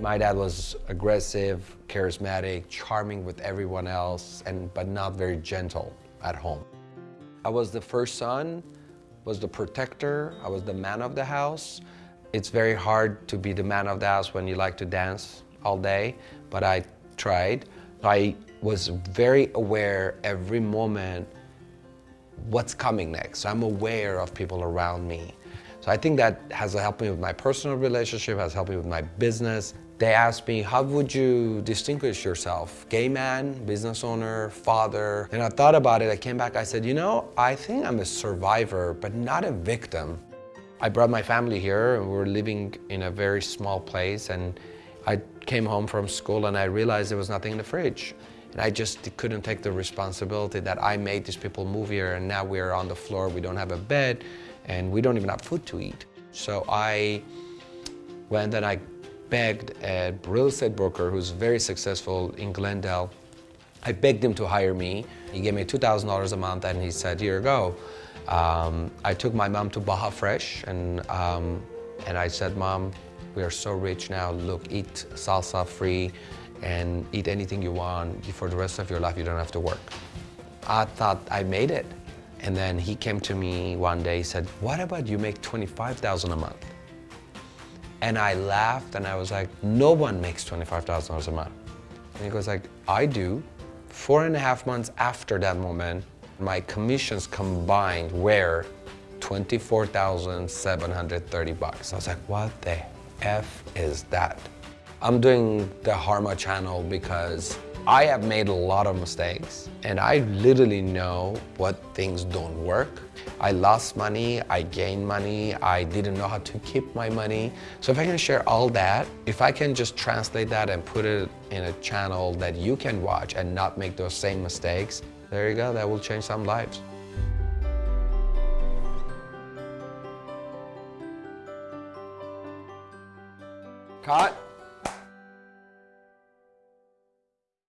My dad was aggressive, charismatic, charming with everyone else, and but not very gentle at home. I was the first son, was the protector, I was the man of the house. It's very hard to be the man of the house when you like to dance all day, but I tried. I was very aware every moment what's coming next. So I'm aware of people around me. So I think that has helped me with my personal relationship, has helped me with my business. They asked me, how would you distinguish yourself? Gay man, business owner, father? And I thought about it, I came back, I said, you know, I think I'm a survivor, but not a victim. I brought my family here and we were living in a very small place and I came home from school and I realized there was nothing in the fridge. And I just couldn't take the responsibility that I made these people move here and now we're on the floor, we don't have a bed, and we don't even have food to eat. So I went and I begged a real estate broker who's very successful in Glendale. I begged him to hire me. He gave me $2,000 a month and he said, here you go. Um, I took my mom to Baja Fresh and, um, and I said, Mom, we are so rich now. Look, eat salsa free and eat anything you want. For the rest of your life, you don't have to work. I thought I made it. And then he came to me one day, he said, what about you make 25,000 a month? And I laughed and I was like, no one makes $25,000 a month. And he goes like, I do. Four and a half months after that moment, my commissions combined were 24,730 bucks. I was like, what the F is that? I'm doing the Harma channel because I have made a lot of mistakes and I literally know what things don't work. I lost money, I gained money, I didn't know how to keep my money. So if I can share all that, if I can just translate that and put it in a channel that you can watch and not make those same mistakes, there you go, that will change some lives. Cut.